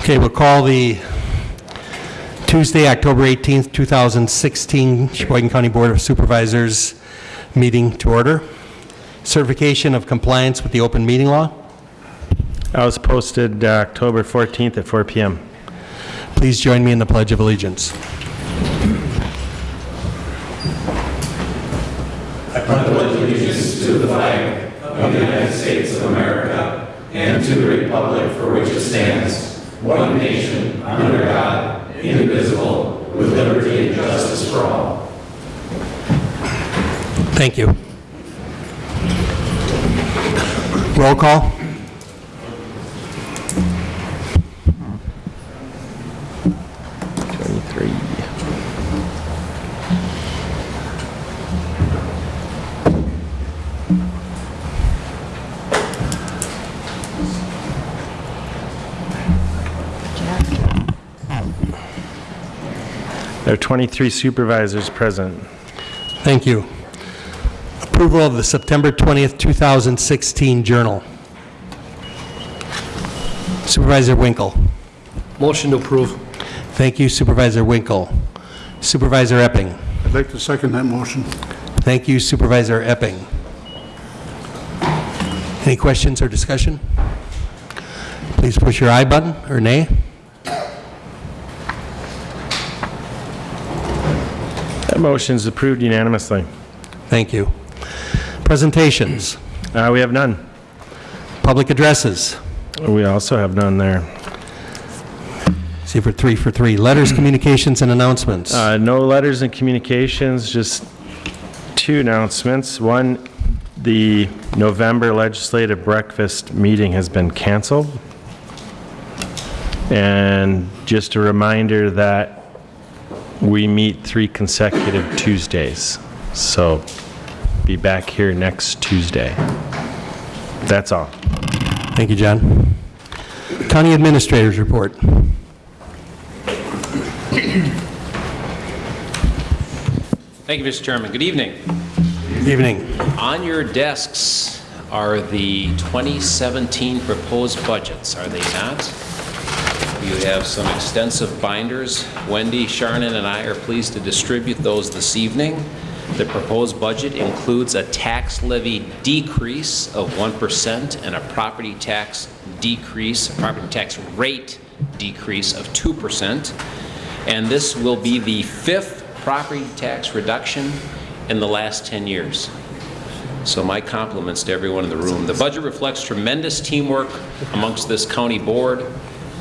Okay, we'll call the Tuesday, October 18th, 2016 Sheboygan County Board of Supervisors meeting to order. Certification of compliance with the open meeting law. I was posted uh, October 14th at 4 PM. Please join me in the Pledge of Allegiance. I pledge allegiance to the flag of the United States of America and to the republic for which it stands, one nation, under God, indivisible, with liberty and justice for all. Thank you. Roll call. There are 23 supervisors present. Thank you. Approval of the September 20th, 2016 Journal. Supervisor Winkle. Motion to approve. Thank you Supervisor Winkle. Supervisor Epping. I'd like to second that motion. Thank you Supervisor Epping. Any questions or discussion? Please push your aye button or nay. That motion is approved unanimously. Thank you. Presentations, Uh, We have none. public addresses. We also have none there. See for three for three. Letters, communications, and announcements. Uh, No letters and communications, just two announcements. One, the November legislative breakfast meeting has been canceled. And just a reminder that we meet three consecutive Tuesdays. So be back here next Tuesday. That's all. Thank you, John. County Administrators Report. Thank you, Mr. Chairman. Good evening. Good Evening. On your desks are the 2017 proposed budgets, are they not? You have some extensive binders. Wendy, Sharnon, and I are pleased to distribute those this evening. The proposed budget includes a tax levy decrease of 1% and a property tax decrease, property tax rate decrease of 2%. And this will be the fifth property tax reduction in the last 10 years. So my compliments to everyone in the room. The budget reflects tremendous teamwork amongst this county board.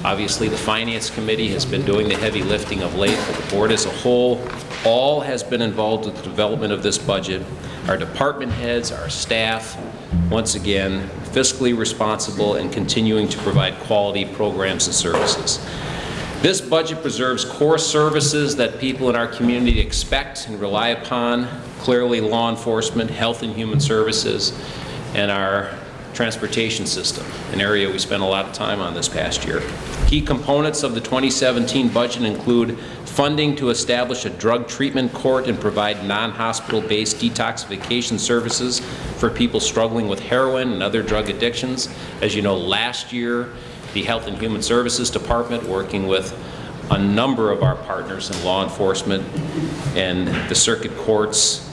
Obviously, the Finance Committee has been doing the heavy lifting of late, but the board as a whole, all has been involved with the development of this budget. Our department heads, our staff, once again, fiscally responsible and continuing to provide quality programs and services. This budget preserves core services that people in our community expect and rely upon, clearly law enforcement, health and human services, and our transportation system, an area we spent a lot of time on this past year. Key components of the 2017 budget include funding to establish a drug treatment court and provide non-hospital-based detoxification services for people struggling with heroin and other drug addictions. As you know, last year, the Health and Human Services Department, working with a number of our partners in law enforcement and the circuit courts,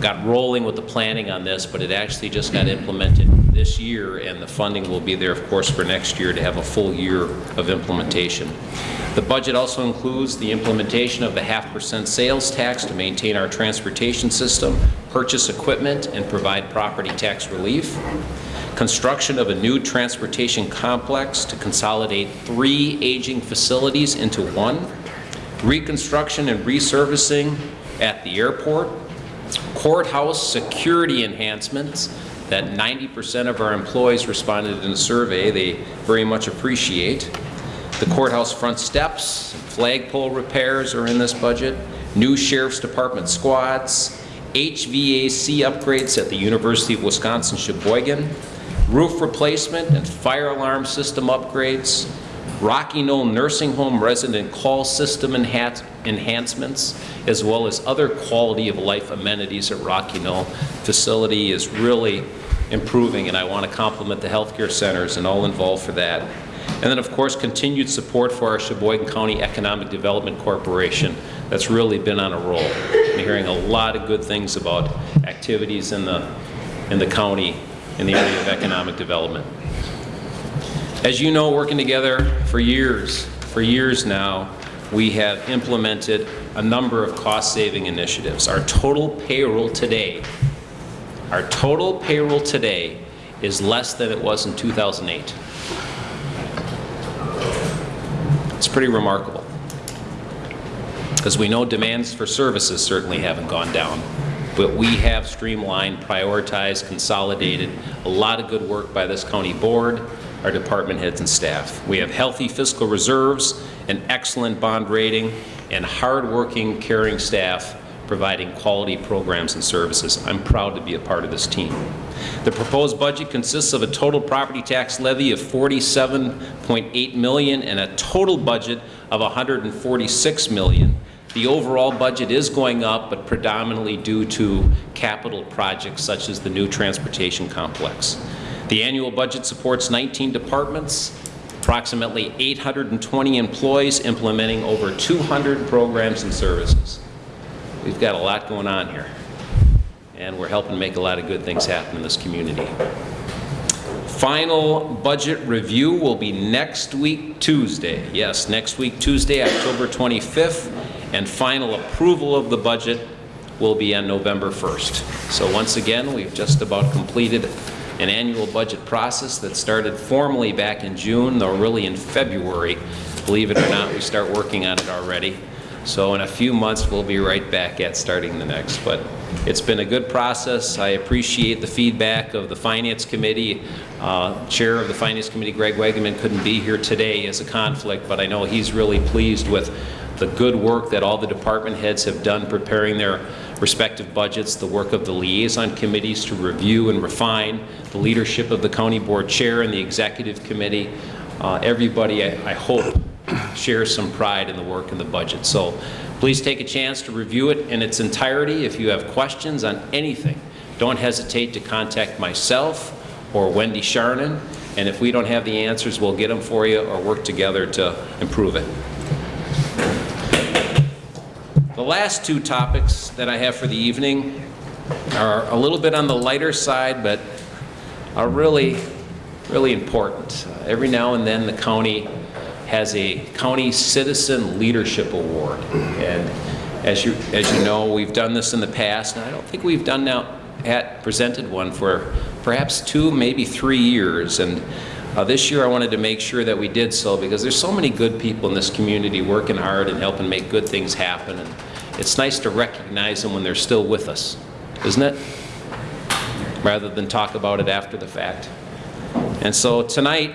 got rolling with the planning on this, but it actually just got implemented this year, and the funding will be there, of course, for next year to have a full year of implementation. The budget also includes the implementation of the half percent sales tax to maintain our transportation system, purchase equipment, and provide property tax relief. Construction of a new transportation complex to consolidate three aging facilities into one. Reconstruction and resurfacing at the airport. Courthouse security enhancements that 90% of our employees responded in a survey they very much appreciate. The courthouse front steps, flagpole repairs are in this budget. New Sheriff's Department squads, HVAC upgrades at the University of Wisconsin-Sheboygan, roof replacement and fire alarm system upgrades, Rocky Knoll Nursing Home resident call system enhance- enhancements, as well as other quality of life amenities at Rocky Knoll. Facility is really improving, and I want to compliment the healthcare centers and all involved for that. And then, of course, continued support for our Sheboygan County Economic Development Corporation that's really been on a roll. I'm hearing a lot of good things about activities in the, in the county in the area of economic development. As you know, working together for years, for years now, we have implemented a number of cost-saving initiatives. Our total payroll today, our total payroll today is less than it was in 2008. It's pretty remarkable. Because we know demands for services certainly haven't gone down, but we have streamlined, prioritized, consolidated, a lot of good work by this county board, our department heads and staff. We have healthy fiscal reserves, an excellent bond rating, and hardworking, caring staff providing quality programs and services. I'm proud to be a part of this team. The proposed budget consists of a total property tax levy of 47.8 million and a total budget of 146 million. The overall budget is going up, but predominantly due to capital projects such as the new transportation complex. The annual budget supports 19 departments, approximately 820 employees implementing over 200 programs and services. We've got a lot going on here, and we're helping make a lot of good things happen in this community. Final budget review will be next week, Tuesday. Yes, next week, Tuesday, October 25th, and final approval of the budget will be on November 1st. So once again, we've just about completed an annual budget process that started formally back in June, though really in February. Believe it or not, we start working on it already. So in a few months, we'll be right back at starting the next. But it's been a good process. I appreciate the feedback of the Finance Committee. Uh, Chair of the Finance Committee, Greg Wegeman, couldn't be here today as a conflict, but I know he's really pleased with the good work that all the department heads have done preparing their respective budgets, the work of the liaison committees to review and refine, the leadership of the county board chair and the executive committee. Uh, Everybody, I I hope, shares some pride in the work and the budget. So please take a chance to review it in its entirety. If you have questions on anything, don't hesitate to contact myself or Wendy Sharnan, and if we don't have the answers, we'll get them for you or work together to improve it. The last two topics that I have for the evening are a little bit on the lighter side, but are really, really important. Uh, Every now and then, the county has a County Citizen Leadership Award. And as you, as you know, we've done this in the past, and I don't think we've done now, at presented one for perhaps two, maybe three years. And uh, this year, I wanted to make sure that we did so, because there's so many good people in this community working hard and helping make good things happen. And it's nice to recognize them when they're still with us, isn't it? Rather than talk about it after the fact. And so tonight,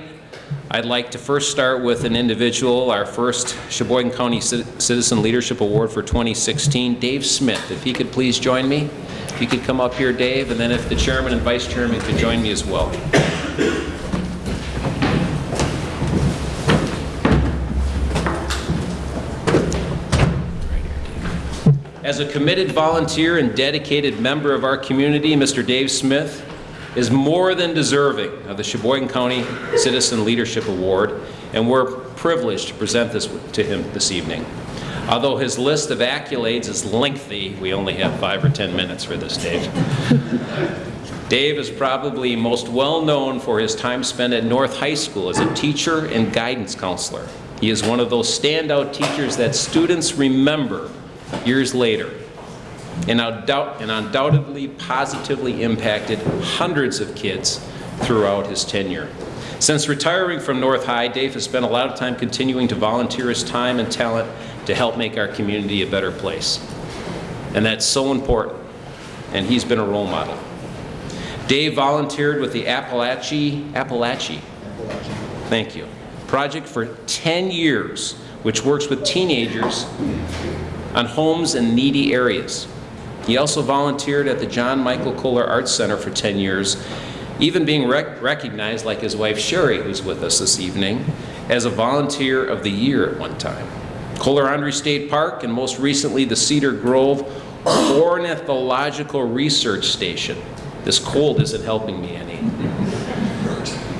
I'd like to first start with an individual, our first Sheboygan County Citizen Leadership Award for 2016, Dave Smith. If he could please join me. If you could come up here, Dave, and then if the chairman and vice chairman could join me as well. As a committed volunteer and dedicated member of our community, Mr. Dave Smith is more than deserving of the Sheboygan County Citizen Leadership Award, and we're privileged to present this to him this evening. Although his list of accolades is lengthy, we only have five or 10 minutes for this, Dave. Dave is probably most well-known for his time spent at North High School as a teacher and guidance counselor. He is one of those standout teachers that students remember years later, and and undoubtedly positively impacted hundreds of kids throughout his tenure. Since retiring from North High, Dave has spent a lot of time continuing to volunteer his time and talent to help make our community a better place. And that's so important, and he's been a role model. Dave volunteered with the Appalachie, Appalachie, thank you, project for 10 years, which works with teenagers on homes in needy areas. He also volunteered at the John Michael Kohler Arts Center for 10 years, even being rec- recognized, like his wife Sherry, who's with us this evening, as a Volunteer of the Year at one time. Kohler-Andrae State Park, and most recently the Cedar Grove Ornithological Research Station. This cold isn't helping me any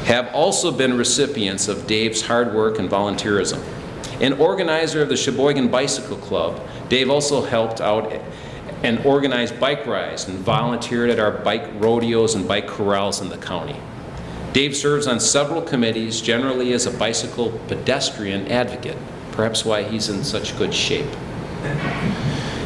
have also been recipients of Dave's hard work and volunteerism. An organizer of the Sheboygan Bicycle Club, Dave also helped out and organized bike rides and volunteered at our bike rodeos and bike corrals in the county. Dave serves on several committees, generally as a bicycle pedestrian advocate, perhaps why he's in such good shape.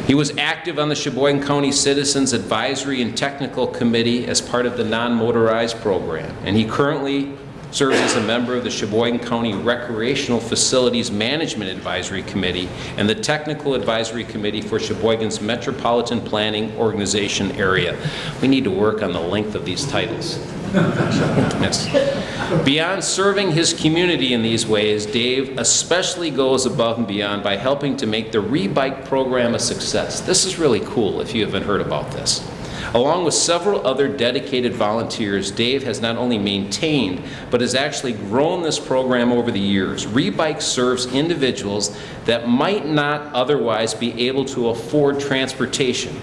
He was active on the Sheboygan County Citizens Advisory and Technical Committee as part of the non-motorized program, and he currently serves as a member of the Sheboygan County Recreational Facilities Management Advisory Committee and the Technical Advisory Committee for Sheboygan's Metropolitan Planning Organization area. We need to work on the length of these titles. Yes. Beyond serving his community in these ways, Dave especially goes above and beyond by helping to make the Rebike program a success. This is really cool if you haven't heard about this. Along with several other dedicated volunteers, Dave has not only maintained, but has actually grown this program over the years. Rebike serves individuals that might not otherwise be able to afford transportation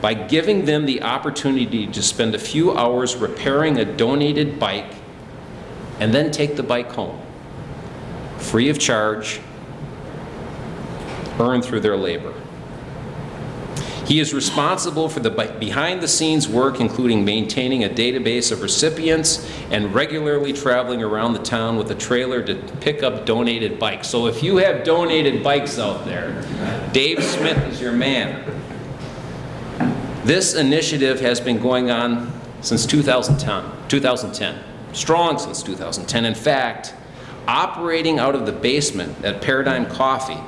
by giving them the opportunity to spend a few hours repairing a donated bike and then take the bike home, free of charge, earned through their labor. He is responsible for the behind-the-scenes work, including maintaining a database of recipients and regularly traveling around the town with a trailer to pick up donated bikes. So if you have donated bikes out there, Dave Smith is your man. This initiative has been going on since 2010, 2010, strong since 2010. In fact, operating out of the basement at Paradigm Coffee,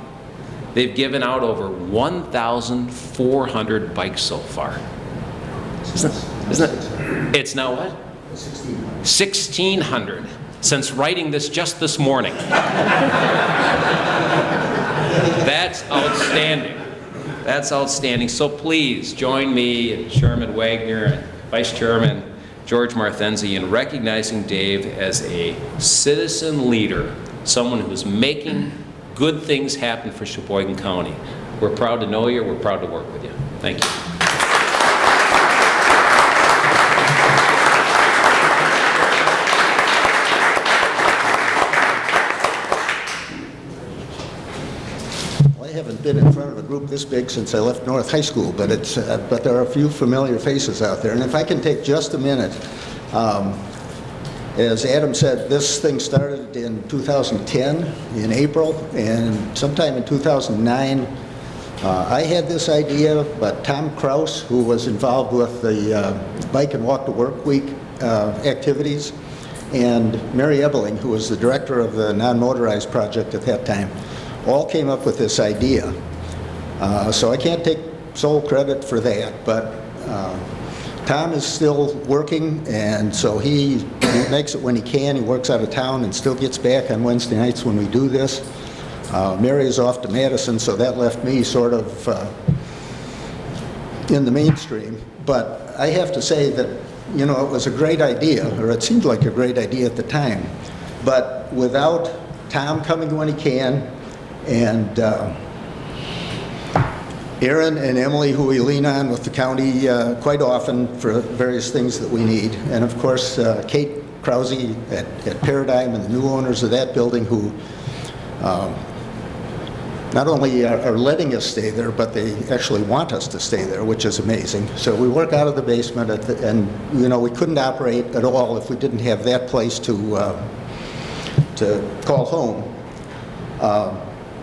they've given out over 1,400 bikes so far. Isn't, isn't it? It's now what? 1,600 since writing this just this morning. That's outstanding. That's outstanding. So please join me and Chairman Wagner and Vice Chairman George Marthenzi in recognizing Dave as a citizen leader, someone who's making good things happen for Sheboygan County. We're proud to know you. We're proud to work with you. Thank you. I haven't been in front of a group this big since I left North High School, but it's, uh, but there are a few familiar faces out there. And if I can take just a minute, um, as Adam said, this thing started in 2010, in April, and sometime in 2009, uh, I had this idea, but Tom Kraus, who was involved with the uh, Bike and Walk to Work Week uh, activities, and Mary Ebeling, who was the director of the non-motorized project at that time, all came up with this idea. Uh, So I can't take sole credit for that, but uh, Tom is still working, and so he makes it when he can. He works out of town and still gets back on Wednesday nights when we do this. Uh, Mary is off to Madison, so that left me sort of uh, in the mainstream. But I have to say that, you know, it was a great idea, or it seemed like a great idea at the time. But without Tom coming when he can, and uh, Aaron and Emily, who we lean on with the county uh, quite often for various things that we need, and of course uh, Kate Krause at at Paradigm and the new owners of that building who um, not only are are letting us stay there, but they actually want us to stay there, which is amazing. So we work out of the basement, at the- and, you know, we couldn't operate at all if we didn't have that place to, uh, to call home. Uh,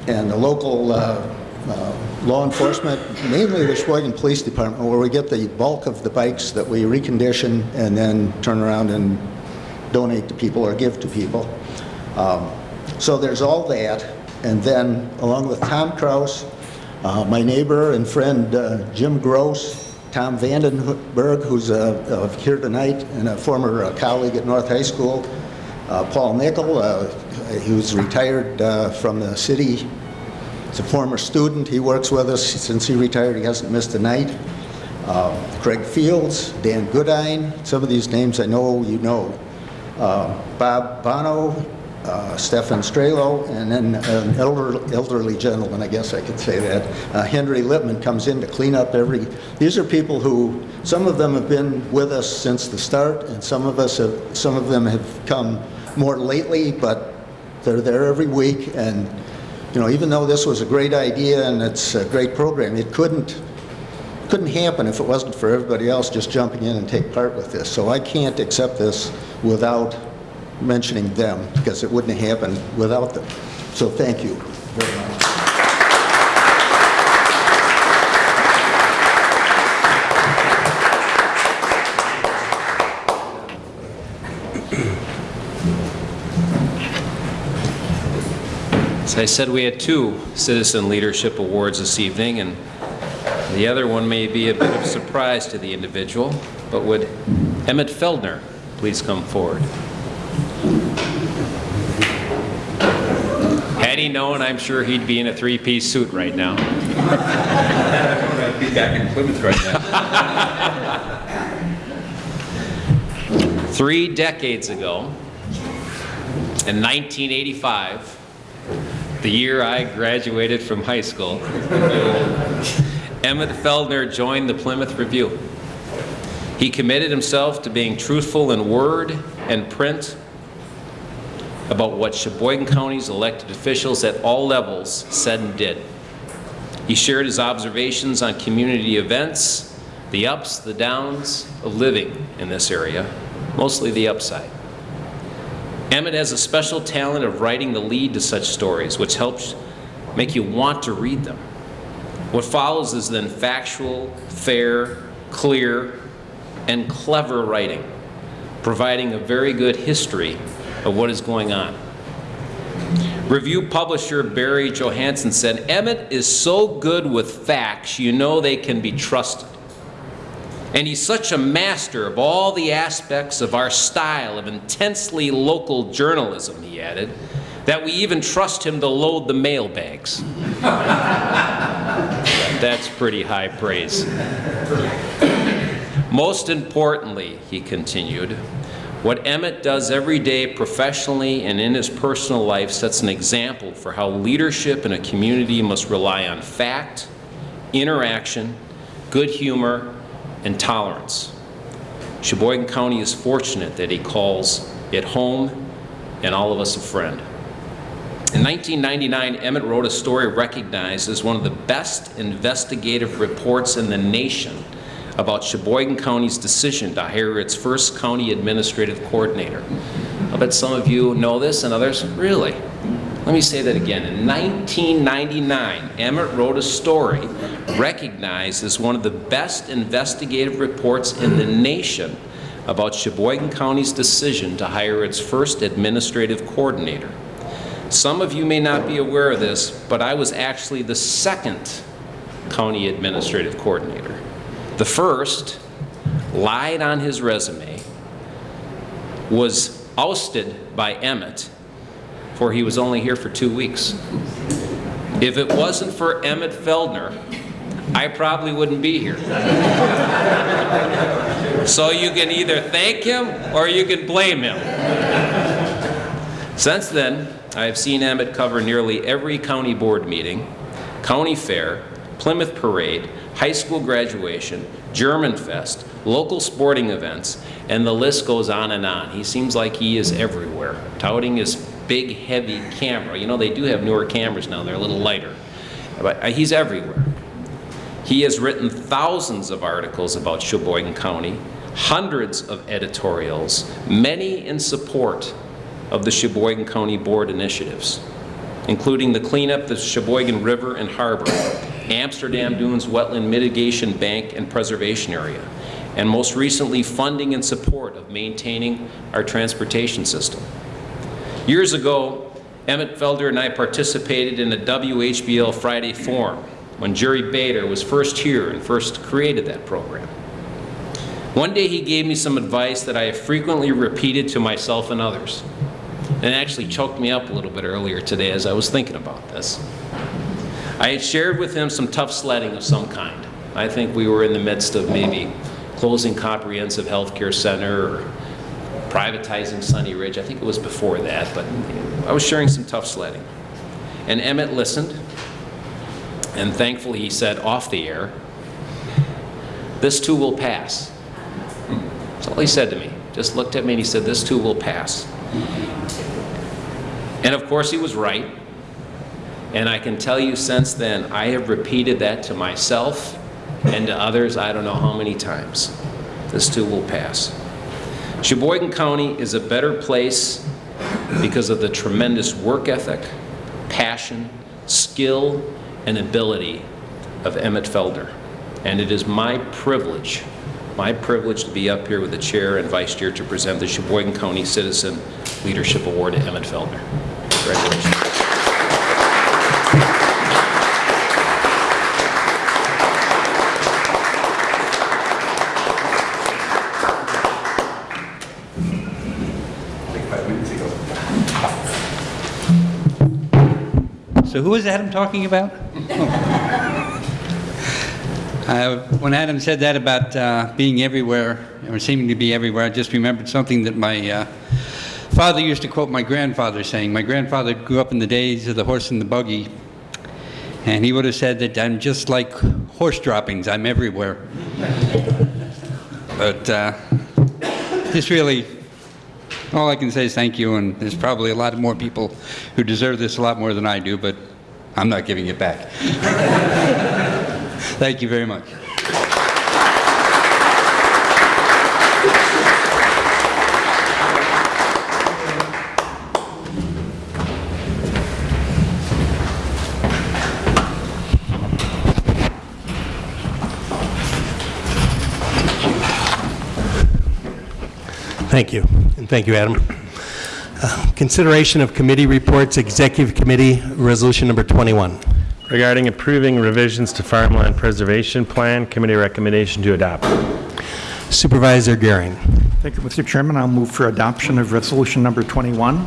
And the local uh, uh, law enforcement, mainly the Sheboygan Police Department, where we get the bulk of the bikes that we recondition and then turn around and donate to people or give to people. Um, So there's all that, and then along with Tom Kraus, uh, my neighbor and friend uh, Jim Gross, Tom Vandenberg, who's uh, here tonight, and a former uh, colleague at North High School, uh, Paul Nickel, he was retired from the city, he's a former student, he works with us since he retired, he hasn't missed a night. um, Craig Fields, Dan Goodine, some of these names I know you know. Uh, Bob Bono, uh, Stefan Strelo, and then an elder- elderly gentleman, I guess I could say that, uh, Henry Lippman comes in to clean up every, these are people who, some of them have been with us since the start, and some of us have, some of them have come more lately, but they're there every week, and, you know, even though this was a great idea and it's a great program, it couldn't, couldn't happen if it wasn't for everybody else just jumping in and take part with this. So I can't accept this without mentioning them, because it wouldn't have happened without them. So thank you very much. I said, we had two Citizen Leadership Awards this evening, and the other one may be a bit of surprise to the individual, but would Emmett Feldner please come forward? Had he known, I'm sure he'd be in a three-piece suit right now. I'd be back in Plymouth right now. Three decades ago, in 1985, the year I graduated from high school, Emmett Feldner joined the Plymouth Review. He committed himself to being truthful in word and print about what Sheboygan County's elected officials at all levels said and did. He shared his observations on community events, the ups, the downs of living in this area, mostly the upside. Emmett has a special talent of writing the lead to such stories, which helps make you want to read them. What follows is then factual, fair, clear, and clever writing, providing a very good history of what is going on. Review publisher Barry Johansson said, Emmett is so good with facts, you know they can be trusted. And he's such a master of all the aspects of our style of intensely local journalism, he added, that we even trust him to load the mailbags. That's pretty high praise. Most importantly, he continued, what Emmett does every day professionally and in his personal life sets an example for how leadership in a community must rely on fact, interaction, good humor, and tolerance. Sheboygan County is fortunate that he calls it home and all of us a friend. In 1999, Emmett wrote a story recognized as one of the best investigative reports in the nation about Sheboygan County's decision to hire its first county administrative coordinator. I bet some of you know this and others, really? Let me say that again. In 1999, Emmett wrote a story recognized as one of the best investigative reports in the nation about Sheboygan County's decision to hire its first administrative coordinator. Some of you may not be aware of this, but I was actually the second county administrative coordinator. The first lied on his resume, was ousted by Emmett, for he was only here for two weeks. If it wasn't for Emmett Feldner, I probably wouldn't be here. So you can either thank him or you can blame him. Since then, I have seen Emmett cover nearly every county board meeting, county fair, Plymouth Parade, high school graduation, German Fest, local sporting events, and the list goes on and on. He seems like he is everywhere, touting his big, heavy camera. You know, they do have newer cameras now, they're a little lighter. But uh, he's everywhere. He has written thousands of articles about Sheboygan County, hundreds of editorials, many in support of the Sheboygan County Board initiatives, including the cleanup of the Sheboygan River and Harbor, Amsterdam Dunes Wetland Mitigation Bank and Preservation Area, and most recently funding and support of maintaining our transportation system. Years ago, Emmett Feldner and I participated in a WHBL Friday Forum when Jerry Bader was first here and first created that program. One day he gave me some advice that I have frequently repeated to myself and others, and it actually choked me up a little bit earlier today as I was thinking about this. I had shared with him some tough sledding of some kind. I think we were in the midst of maybe closing Comprehensive Healthcare Center or privatizing Sunny Ridge. I think it was before that, but I was sharing some tough sledding. And Emmett listened, and thankfully he said off the air, this too will pass. That's all he said to me. Just looked at me and he said, this too will pass. And of course, he was right. And I can tell you since then, I have repeated that to myself and to others, I don't know how many times. This too will pass. Sheboygan County is a better place because of the tremendous work ethic, passion, skill, and ability of Emmett Feldner. And it is my privilege, my privilege to be up here with the chair and vice chair to present the Sheboygan County Citizen Leadership Award to Emmett Feldner. Congratulations. So who was Adam talking about? Uh, When Adam said that about uh, being everywhere, or seeming to be everywhere, I just remembered something that my uh, father used to quote my grandfather saying. My grandfather grew up in the days of the horse and the buggy, and he would have said that I'm just like horse droppings, I'm everywhere. But uh, this really, all I can say is thank you, and there's probably a lot more people who deserve this a lot more than I do, but I'm not giving it back. Thank you very much. Thank you, and thank you, Adam. Uh, Consideration of committee reports, Executive Committee, Resolution Number 21. Regarding approving revisions to farmland preservation plan, committee recommendation to adopt. Supervisor Gehring. Thank you, Mr. Chairman. I'll move for adoption of Resolution Number 21.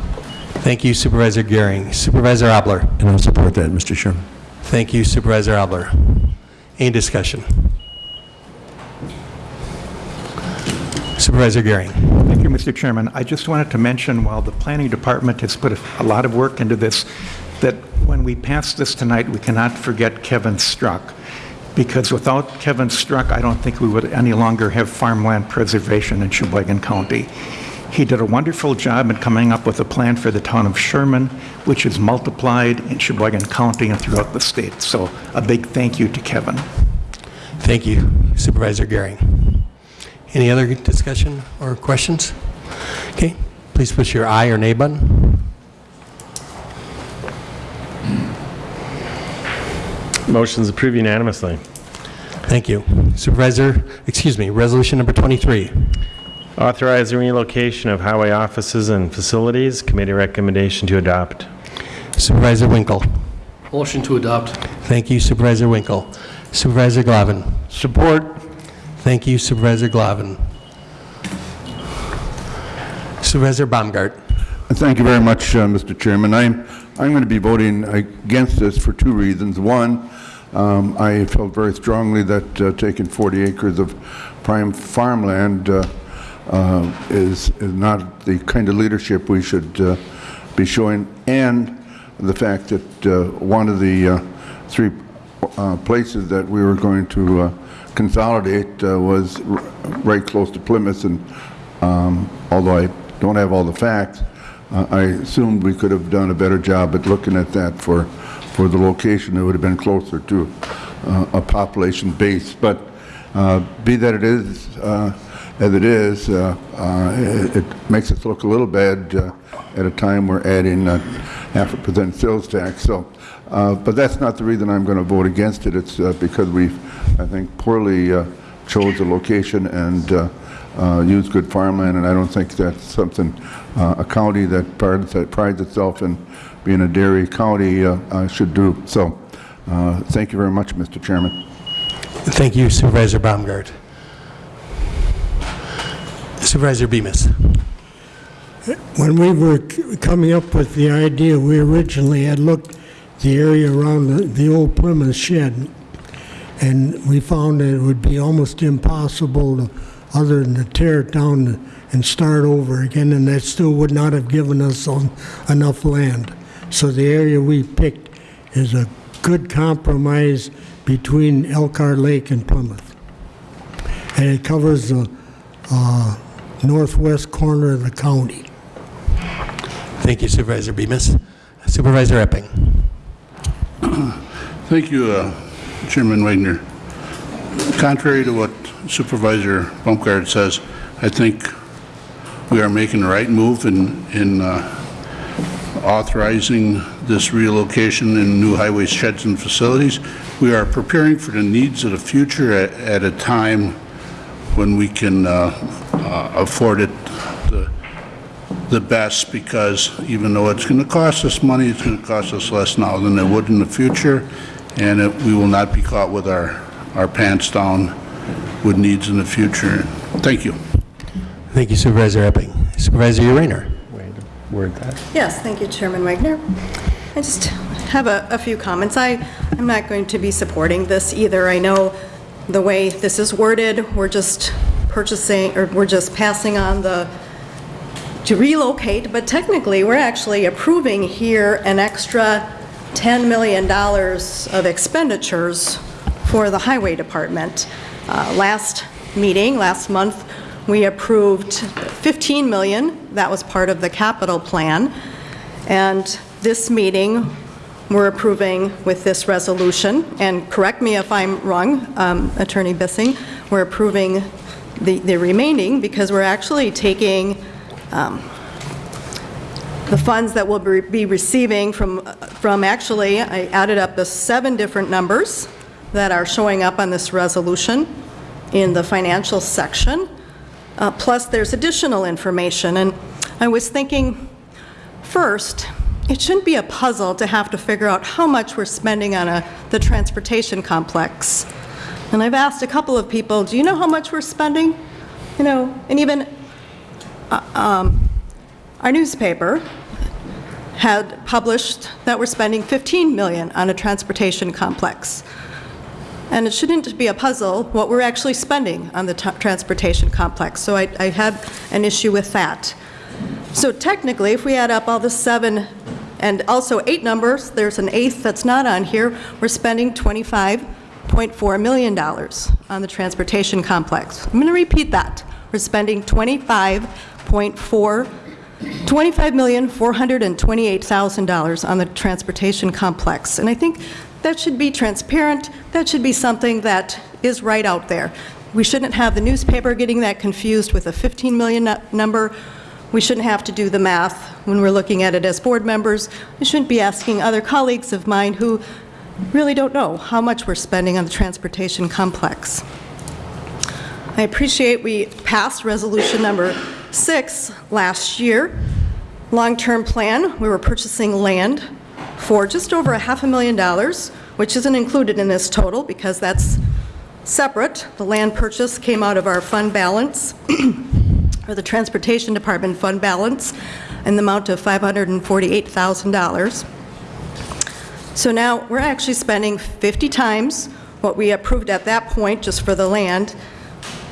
Thank you, Supervisor Gehring. Supervisor Obler. And I'll support that, Mr. Chairman. Thank you, Supervisor Obler. Any discussion? Supervisor Gehring. Mr. Chairman. I just wanted to mention, while the Planning Department has put a a lot of work into this, that when we pass this tonight, we cannot forget Kevin Struck, because without Kevin Struck, I don't think we would any longer have farmland preservation in Sheboygan County. He did a wonderful job in coming up with a plan for the town of Sherman, which is multiplied in Sheboygan County and throughout the state. So a big thank you to Kevin. Thank you, Supervisor Gehring. Any other discussion or questions? Okay, please push your aye or nay button. Motion's approved unanimously. Thank you. Supervisor, excuse me, Resolution Number 23. Authorize the relocation of highway offices and facilities, committee recommendation to adopt. Supervisor Winkle. Motion to adopt. Thank you, Supervisor Winkle. Supervisor Glavin. Support. Thank you, Supervisor Glavin. Supervisor Baumgart. Thank you very much, uh, Mr. Chairman. I'm, I'm going to be voting against this for two reasons. One, um, I felt very strongly that uh, taking 40 acres of prime farmland uh, uh, is, is not the kind of leadership we should uh, be showing, and the fact that uh, one of the uh, three places that we were going to consolidate uh, was right close to Plymouth, and um, although I don't have all the facts, uh, I assumed we could have done a better job at looking at that for, for the location. It would have been closer to uh, a population base. But uh, be that it is, uh, as it is, uh, uh, it it makes us look a little bad at a time we're adding half a percent sales tax. So, but that's not the reason I'm going to vote against it. It's because we've, I think, poorly uh, chose a location and uh, uh, used good farmland, and I don't think that's something uh, a county that prides that prides itself in being a dairy county uh, uh, should do. So, uh, thank you very much, Mr. Chairman. Thank you, Supervisor Baumgart. Supervisor Bemis. When we were coming up with the idea, we originally had looked the area around the, the old Plymouth shed. And we found that it would be almost impossible to, other than to tear it down and start over again, and that still would not have given us on- enough land. So the area we picked is a good compromise between Elkhart Lake and Plymouth. And it covers the uh, northwest corner of the county. Thank you Supervisor Bemis. Supervisor Epping. Thank you, uh, Chairman Wagner. Contrary to what Supervisor Baumgart says, I think we are making the right move in in uh, authorizing this relocation in new highway sheds and facilities. We are preparing for the needs of the future at at a time when we can uh, uh, afford it the the best because even though it's going to cost us money, it's going to cost us less now than it would in the future, and it- we will not be caught with our, our pants down with needs in the future. Thank you. Thank you Supervisor Epping. Supervisor Rayner. Wait, word that. Yes, thank you, Chairman Wagner. I just have a, a few comments. I, I'm not going to be supporting this either. I know the way this is worded, we're just purchasing, or we're just passing on the, to relocate, but technically, we're actually approving here an extra $10 million of expenditures for the Highway Department. Uh, Last meeting, last month, we approved 15 million, that was part of the capital plan. And this meeting, we're approving with this resolution, and correct me if I'm wrong, um, Attorney Bissing, we're approving the the remaining because we're actually taking um, the funds that we'll be receiving from, from actually, I added up the seven different numbers that are showing up on this resolution in the financial section, Uh, plus there's additional information. And I was thinking, first, it shouldn't be a puzzle to have to figure out how much we're spending on a, the transportation complex. And I've asked a couple of people, do you know how much we're spending? You know, and even uh, um, our newspaper had published that we're spending 15 million on a transportation complex. And it shouldn't be a puzzle what we're actually spending on the transportation complex. So I, I an issue with that. So technically, if we add up all the seven and also eight numbers, there's an eighth that's not on here, we're spending $25.4 million on the transportation complex. I'm going to repeat that. We're spending 25.4 $25,428,000 on the transportation complex. And I think that should be transparent, that should be something that is right out there. We shouldn't have the newspaper getting that confused with a 15 million nu- number. We shouldn't have to do the math when we're looking at it as board members. We shouldn't be asking other colleagues of mine who really don't know how much we're spending on the transportation complex. I appreciate we passed resolution number six last year. Long-term plan, we were purchasing land for just over a half a million dollars, which isn't included in this total because that's separate. The land purchase came out of our fund balance, or the Transportation Department fund balance, in the amount of $548,000. So now, we're actually spending 50 times what we approved at that point, just for the land,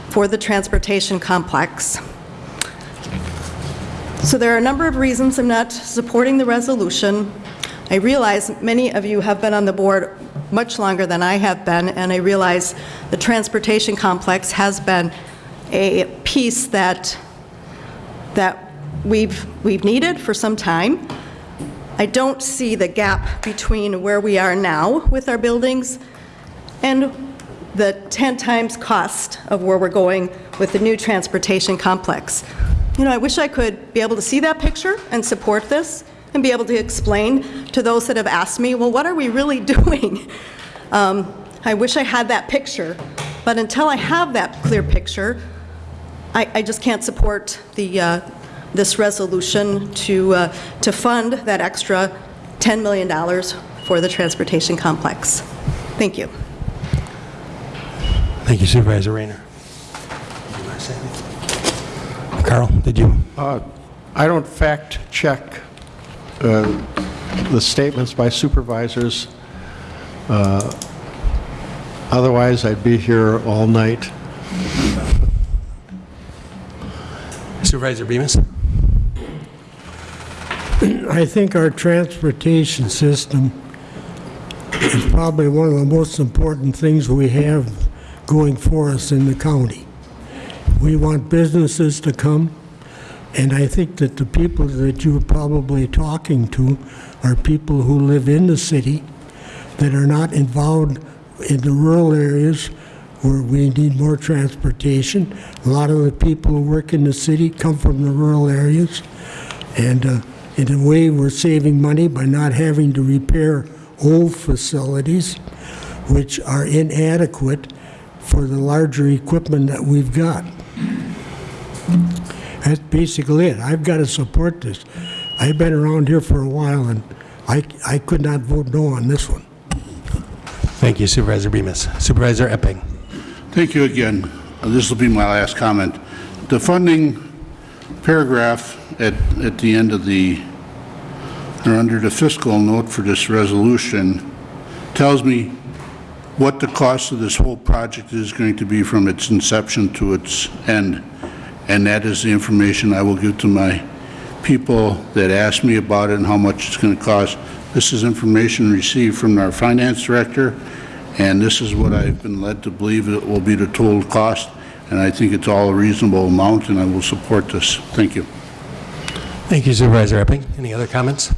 for the transportation complex. So there are a number of reasons I'm not supporting the resolution. I realize many of you have been on the board much longer than I have been, and I realize the transportation complex has been a piece that, that we've, we've needed for some time. I don't see the gap between where we are now with our buildings and the 10 times cost of where we're going with the new transportation complex. You know, I wish I could be able to see that picture and support this and be able to explain to those that have asked me, well, what are we really doing? Um, I wish I had that picture, but until I have that clear picture, I, I just can't support the, uh, this resolution to, uh, to fund that extra $10 million for the transportation complex. Thank you. Thank you Supervisor Rayner. Carl, did you? Uh, I don't fact-check uh, the statements by supervisors. Uh, Otherwise, I'd be here all night. Supervisor Bemis? I think our transportation system is probably one of the most important things we have going for us in the county. We want businesses to come, and I think that the people that you're probably talking to are people who live in the city that are not involved in the rural areas where we need more transportation. A lot of the people who work in the city come from the rural areas. And uh, in a way, we're saving money by not having to repair old facilities, which are inadequate for the larger equipment that we've got. That's basically it. I've got to support this. I've been around here for a while, and I, I could not vote no on this one. Thank you, Supervisor Bemis. Supervisor Epping? Thank you again. Uh, This will be my last comment. The funding paragraph at, at the end of the, or under the fiscal note for this resolution tells me what the cost of this whole project is going to be from its inception to its end. And that is the information I will give to my people that ask me about it and how much it's going to cost. This is information received from our finance director, and this is what I've been led to believe it will be the total cost, and aye think it's all a reasonable amount, and I will support this. Thank you. Thank you, Supervisor Epping. Any other comments?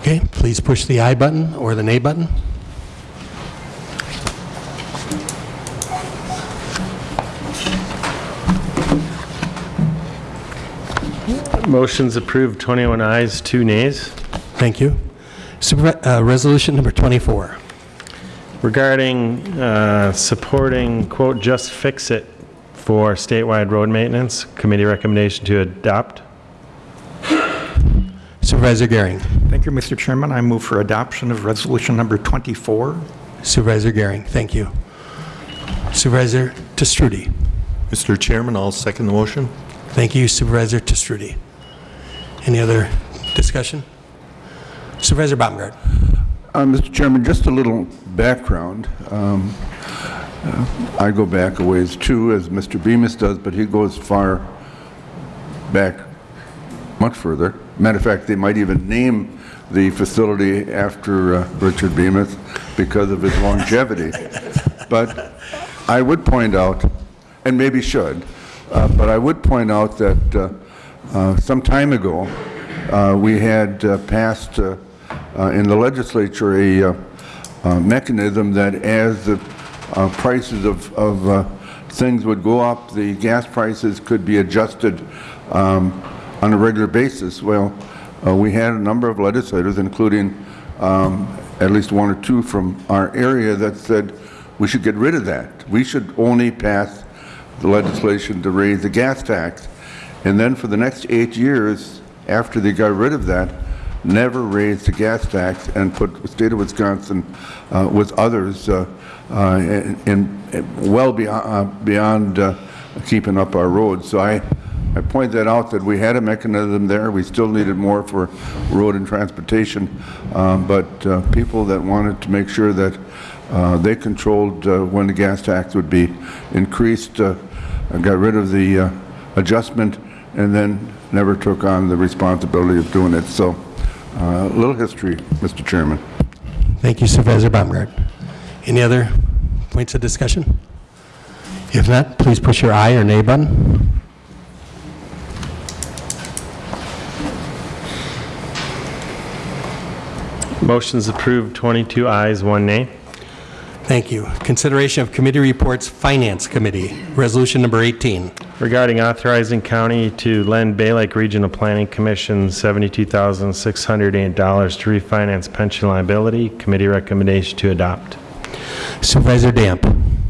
Okay, please push the I button or the nay button. Motion's approved, 21 ayes, 2 nays. Thank you. Supervi- uh, Resolution number 24. Regarding uh, supporting, quote, "just fix it" for statewide road maintenance, committee recommendation to adopt. Supervisor Gehring. Thank you, Mr. Chairman. I move for adoption of resolution number 24. Supervisor Gehring, thank you. Supervisor Testrudy. Mr. Chairman, I'll second the motion. Thank you, Supervisor Testrudy. Any other discussion? Supervisor Baumgart. Uh, Mr. Chairman, just a little background. Um, uh, I go back a ways too, as Mr. Bemis does, but he goes far back, much further. Matter of fact, they might even name the facility after uh, Richard Bemis because of his longevity. But I would point out, and maybe should, uh, but I would point out that uh, some time ago, uh, we had uh, passed uh, uh, in the legislature a uh, uh, mechanism that as the uh, prices of, of uh, things would go up, the gas prices could be adjusted um, on a regular basis. Well, uh, we had a number of legislators, including um, at least one or two from our area, that said we should get rid of that. We should only pass the legislation to raise the gas tax. And then for the next eight years, after they got rid of that, never raised the gas tax and put the state of Wisconsin uh, with others uh, uh, in, in well beyond, uh, beyond uh, keeping up our roads. So I, I point that out that we had a mechanism there. We still needed more for road and transportation, um, but people that wanted to make sure that they controlled when the gas tax would be increased, got rid of the adjustment, and then never took on the responsibility of doing it. So, uh, a little history, Mr. Chairman. Thank you, Supervisor Baumgart. Any other points of discussion? If not, please push your aye or nay button. Motion's approved, 22 ayes, 1 nay. Thank you. Consideration of committee reports, Finance Committee, Resolution number 18. Regarding authorizing county to lend Bay Lake Regional Planning Commission $72,608 to refinance pension liability, committee recommendation to adopt. Supervisor Damp.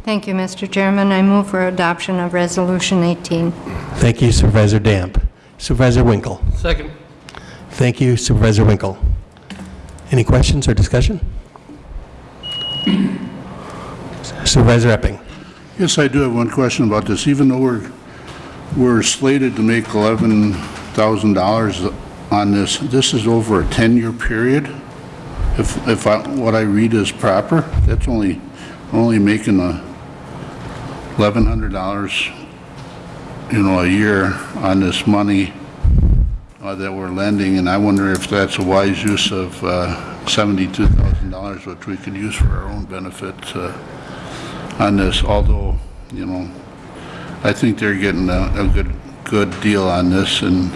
Thank you, Mr. Chairman. I move for adoption of Resolution 18. Thank you, Supervisor Damp. Supervisor Winkle. Second. Thank you, Supervisor Winkle. Any questions or discussion? Supervisor Epping. Yes, I do have one question about this. Even though we're, we're slated to make $11,000 on this, this is over a 10-year period? If, if I, what I read is proper, that's only only making a $1,100, you know, a year on this money uh, that we're lending, and I wonder if that's a wise use of uh, $72,000, which we could use for our own benefit uh, on this, although, you know, I think they're getting a a good, good deal on this, and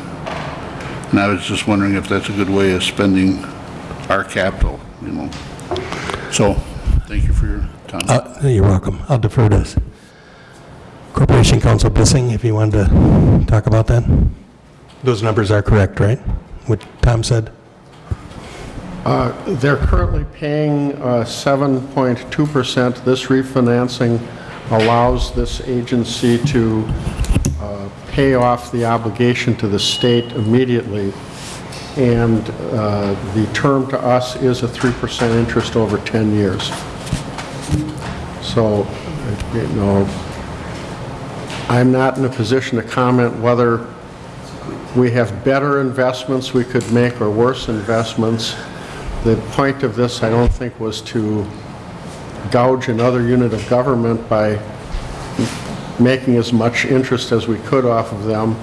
and I was just wondering if that's a good way of spending our capital, you know. So, thank you for your time. Uh, You're welcome. I'll defer to Corporation Counsel Bissing if you wanted to talk about that. Those numbers are correct, right? What Tom said? Uh, They're currently paying uh, 7.2%. This refinancing allows this agency to uh, pay off the obligation to the state immediately, and uh, the term to us is a 3% interest over 10 years. So, you know, I'm not in a position to comment whether we have better investments we could make or worse investments. The point of this, I don't think, was to gouge another unit of government by making as much interest as we could off of them,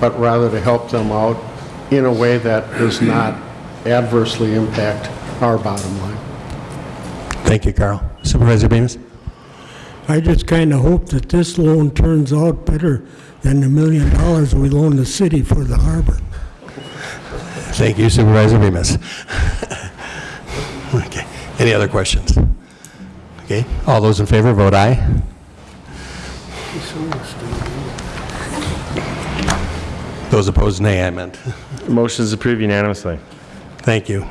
but rather to help them out in a way that does not adversely impact our bottom line. Thank you, Carl. Supervisor Bemis? I just kind of hope that this loan turns out better than the million dollars we loaned the city for the harbor. Thank you, Supervisor Bemis. Okay, any other questions? Okay, all those in favor, vote aye. Those opposed, nay, I meant. Motion is approved unanimously. Thank you.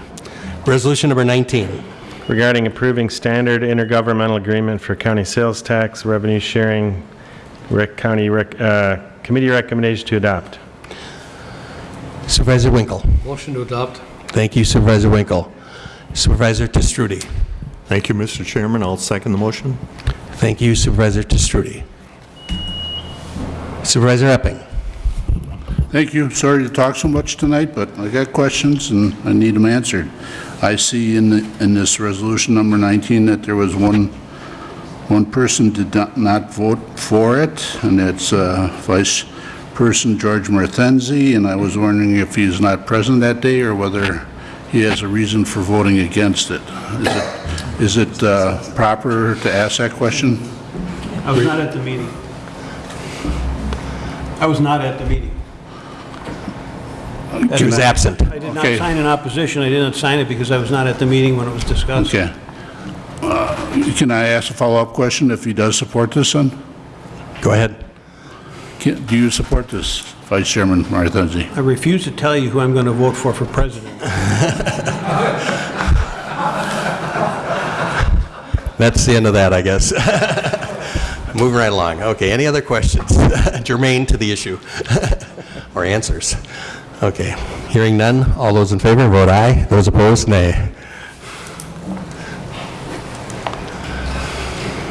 Resolution number 19. Regarding approving standard intergovernmental agreement for county sales tax revenue sharing, rec, county, rec, uh, committee recommendation to adopt. Supervisor Winkle. Motion to adopt. Thank you, Supervisor Winkle. Supervisor Testrudy. Thank you, Mr. Chairman. I'll second the motion. Thank you, Supervisor Testrudy. Supervisor Epping. Thank you. Sorry to talk so much tonight, but I got questions and I need them answered. I see in, the- in this resolution number 19 that there was one, one person did not- not vote for it, and it's uh, Vice Person George Martenzi, and I was wondering if he's not present that day or whether he has a reason for voting against it. Is it, is it uh, proper to ask that question? I was not at the meeting. I was not at the meeting. He was absent. I did not Okay. sign an opposition. I didn't sign it because I was not at the meeting when it was discussed. Okay. Uh, Can I ask a follow-up question if he does support this, then? Go ahead. Can- Do you support this, Vice Chairman Martenzi? I refuse to tell you who I'm going to vote for for president. That's the end of that, I guess. Moving right along. Okay, any other questions germane to the issue? Or answers? Okay, hearing none, all those in favor, vote aye. Those opposed, nay.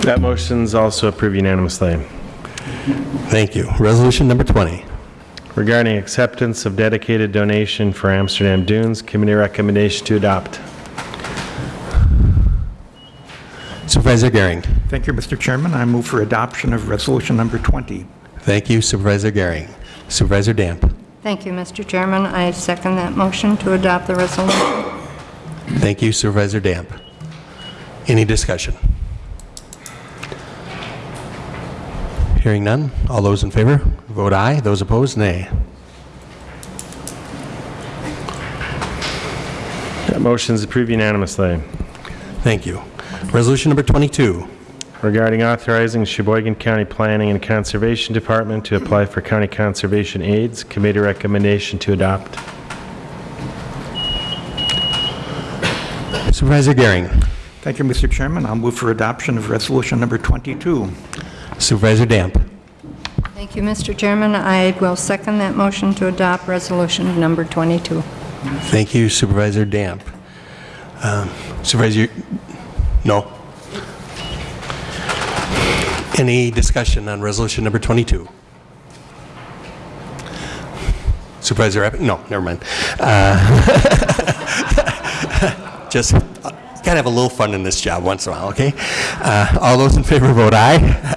That motion is also approved unanimously. Thank you. Resolution number 20. Regarding acceptance of dedicated donation for Amsterdam Dunes, committee recommendation to adopt. Supervisor Gehring. Thank you, Mr. Chairman. I move for adoption of resolution number 20. Thank you, Supervisor Gehring. Supervisor Damp. Thank you, Mr. Chairman. I second that motion to adopt the resolution. Thank you, Supervisor Damp. Any discussion? Hearing none, all those in favor, vote aye. Those opposed, nay. That motion is approved unanimously. Thank you. Resolution number 22. Regarding authorizing Sheboygan County Planning and Conservation Department to apply for county conservation aids, committee recommendation to adopt. Supervisor Gehring. Thank you, Mr. Chairman. I'll move for adoption of resolution number 22. Supervisor Damp. Thank you, Mr. Chairman. I will second that motion to adopt resolution number 22. Thank you, Supervisor Damp. Um, Supervisor, no? Any discussion on resolution number 22? Supervisor? No, never mind. Uh, Just, uh, gotta have a little fun in this job once in a while, okay? Uh, All those in favor vote aye.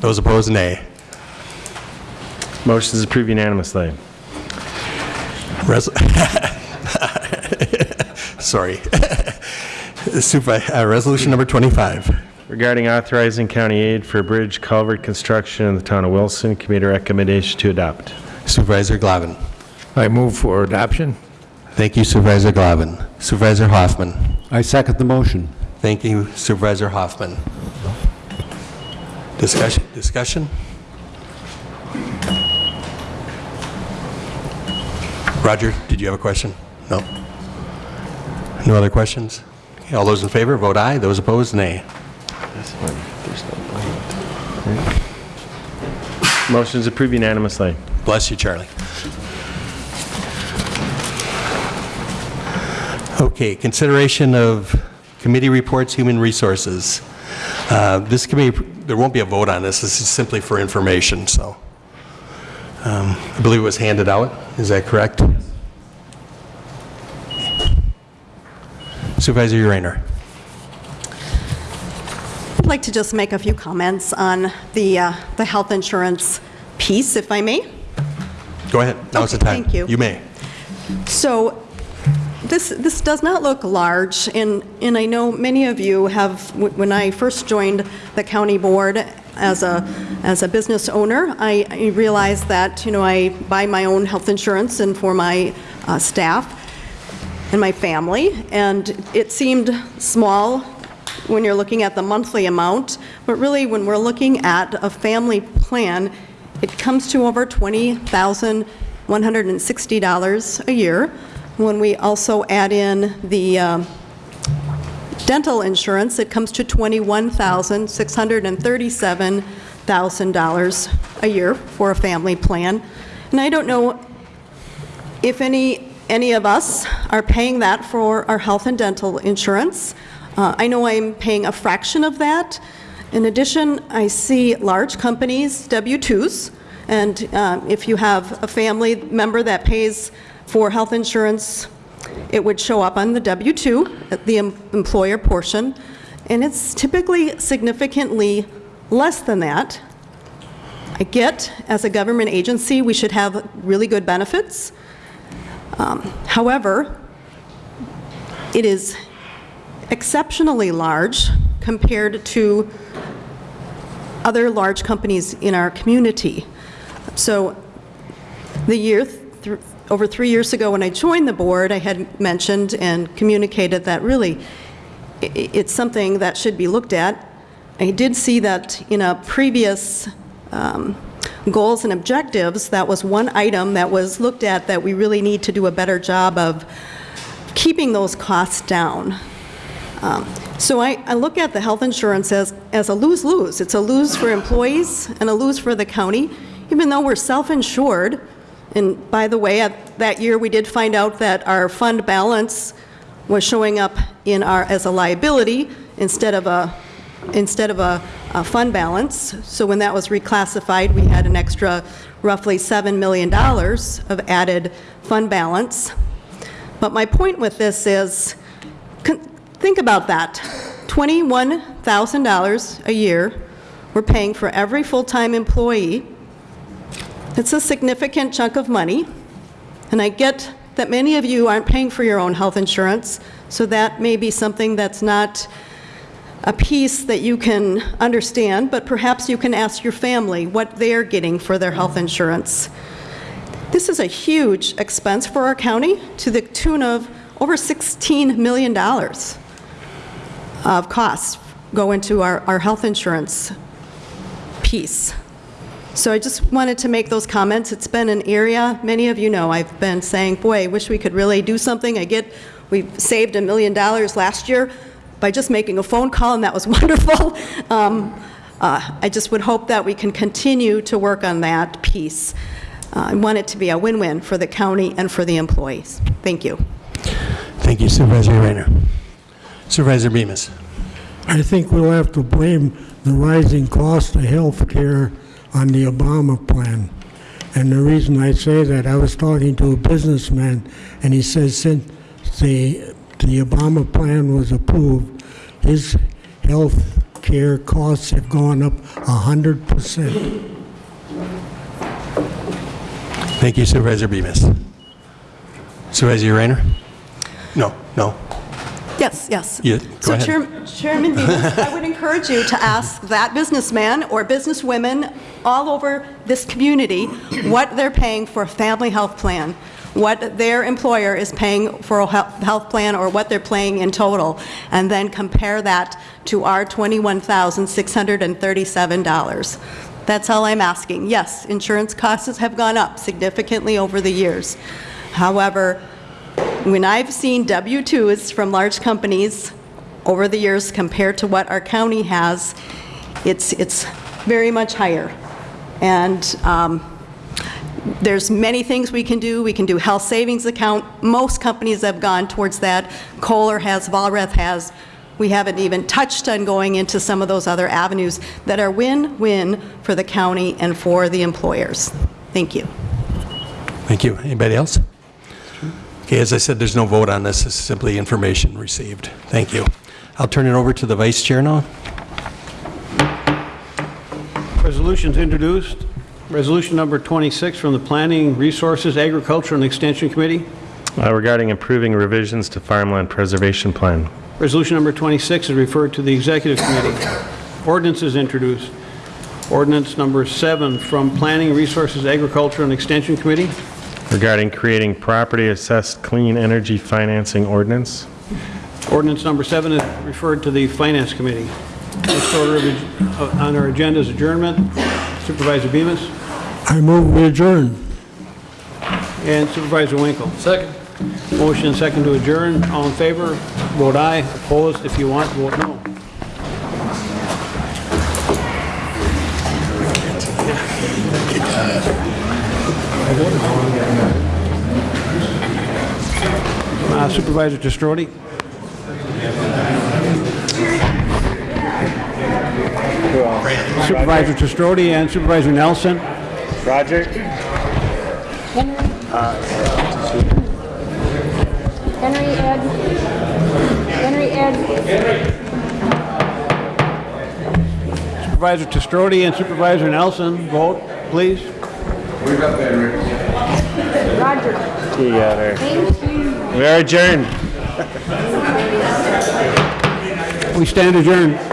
Those opposed, nay. Motion is approved unanimously. Res- Sorry. Supervi- uh, Resolution number 25. Regarding authorizing county aid for bridge culvert construction in the town of Wilson, committee recommendation to adopt. Supervisor Glavin. I move for adoption. Thank you Supervisor Glavin. Supervisor Hoffman. I second the motion. Thank you Supervisor Hoffman. Discussion, discussion? Roger, did you have a question? No? No other questions? Okay, All those in favor, vote aye. Those opposed, nay. Motion is approved unanimously. Bless you, Charlie. Okay, consideration of committee reports, human resources. Uh, This committee, there won't be a vote on this, this is simply for information, so. um, I believe it was handed out, is that correct? Supervisor Urainer. I'd like to just make a few comments on the, uh, the health insurance piece, if I may. Go ahead, now's the time. thank you. You may. So this, this does not look large, and, and I know many of you have, when I first joined the county board as a, as a business owner, I I realized that, you know, I buy my own health insurance and for my uh, staff and my family, and it seemed small when you're looking at the monthly amount, but really, when we're looking at a family plan, it comes to over $20,160 a year. When we also add in the um, dental insurance, it comes to $21,637,000 a year for a family plan. And I don't know if any, any of us are paying that for our health and dental insurance. Uh, I know I'm paying a fraction of that. In addition, I see large companies, W-2s, and uh, if you have a family member that pays for health insurance, it would show up on the W-2, the em- employer portion, and it's typically significantly less than that. I get, as a government agency, we should have really good benefits. Um, However, it is exceptionally large compared to other large companies in our community. So the year, th- over three years ago, when I joined the board, I had mentioned and communicated that really, it's something that should be looked at. I did see that in a previous um, goals and objectives, that was one item that was looked at that we really need to do a better job of keeping those costs down. Um, So I, I look at the health insurance as, as a lose-lose. It's a lose for employees and a lose for the county, even though we're self-insured. And by the way, at that year, we did find out that our fund balance was showing up in our, as a liability instead of a, instead of a, a fund balance. So when that was reclassified, we had an extra roughly $7 million of added fund balance. But my point with this is, think about that. $21,000 a year we're paying for every full-time employee. It's a significant chunk of money, and I get that many of you aren't paying for your own health insurance, so that may be something that's not a piece that you can understand, but perhaps you can ask your family what they're getting for their health insurance. This is a huge expense for our county to the tune of over $16 million of costs go into our, our health insurance piece. So I just wanted to make those comments. It's been an area, many of you know, I've been saying, boy, I wish we could really do something. I get, we saved a million dollars last year by just making a phone call, and that was wonderful. Um, uh, I just would hope that we can continue to work on that piece. Uh, I want it to be a win-win for the county and for the employees. Thank you. Thank you Supervisor Rayner. Supervisor Bemis. I think we'll have to blame the rising cost of health care on the Obama plan. And the reason I say that, I was talking to a businessman, and he says since the the Obama plan was approved, his health care costs have gone up 100%. Thank you Supervisor Bemis. Supervisor Rayner? No, no. Yes, yes. Yeah, go So ahead. Chair- Chairman Bemis, I would encourage you to ask that businessman or businesswomen all over this community what they're paying for a family health plan, what their employer is paying for a health plan, or what they're paying in total, and then compare that to our $21,637. That's all I'm asking. Yes, insurance costs have gone up significantly over the years. However, when I've seen W-2s from large companies over the years compared to what our county has, it's, it's very much higher. And um, there's many things we can do. We can do health savings account. Most companies have gone towards that. Kohler has, Vollrath has. We haven't even touched on going into some of those other avenues that are win-win for the county and for the employers. Thank you. Thank you. Anybody else? Okay, as I said, there's no vote on this. Is simply information received. Thank you. I'll turn it over to the Vice Chair now. Resolutions introduced. Resolution number 26 from the Planning, Resources, Agriculture, and Extension Committee. Uh, Regarding improving revisions to farmland preservation plan. Resolution number 26 is referred to the Executive Committee. Ordinance is introduced. Ordinance number seven from Planning, Resources, Agriculture, and Extension Committee. Regarding creating property assessed clean energy financing ordinance. Ordinance number seven is referred to the Finance Committee. Next order of uh, on our agenda is adjournment. Supervisor Bemis I move we adjourn. and Supervisor Winkle. Second. Motion second to adjourn. All in favor, vote aye. Opposed, if you want, vote no. Uh, Supervisor Testrodi? Supervisor Testrodi and Supervisor Nelson? Roger? Henry Ed. Henry Ed. Supervisor Testrodi and Supervisor Nelson, vote, please. Roger. Together. Thank you. We are adjourned. We stand adjourned.